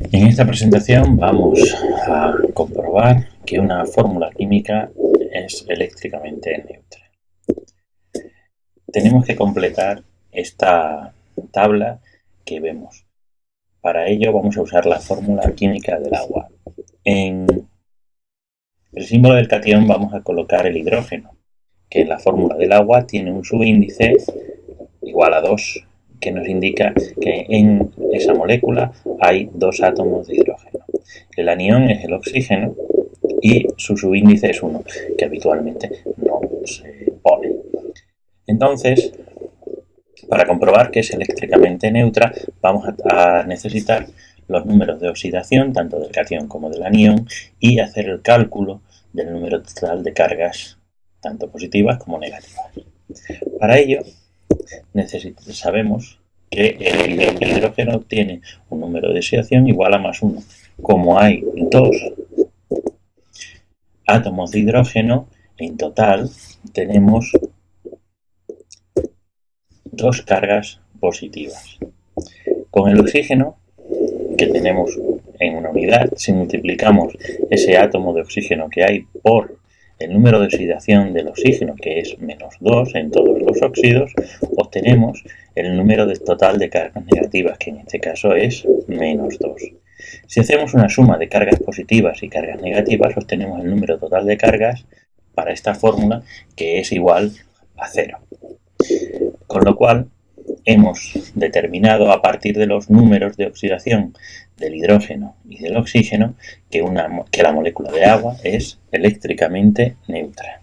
En esta presentación vamos a comprobar que una fórmula química es eléctricamente neutra. Tenemos que completar esta tabla que vemos. Para ello vamos a usar la fórmula química del agua. En el símbolo del cation vamos a colocar el hidrógeno, que en la fórmula del agua tiene un subíndice igual a 2 que nos indica que en esa molécula hay dos átomos de hidrógeno. El anión es el oxígeno y su subíndice es 1, que habitualmente no se pone. Entonces, para comprobar que es eléctricamente neutra, vamos a necesitar los números de oxidación, tanto del cation como del anión, y hacer el cálculo del número total de cargas, tanto positivas como negativas. Para ello, sabemos que el hidrógeno tiene un número de oxidación igual a más 1. Como hay dos átomos de hidrógeno, en total tenemos dos cargas positivas. Con el oxígeno, que tenemos en una unidad, si multiplicamos ese átomo de oxígeno que hay por el número de oxidación del oxígeno, que es menos 2 en todos los óxidos, obtenemos el número total de cargas negativas, que en este caso es menos 2. Si hacemos una suma de cargas positivas y cargas negativas, obtenemos el número total de cargas para esta fórmula, que es igual a 0. Con lo cual, hemos determinado a partir de los números de oxidación del hidrógeno y del oxígeno que, la molécula de agua es eléctricamente neutra.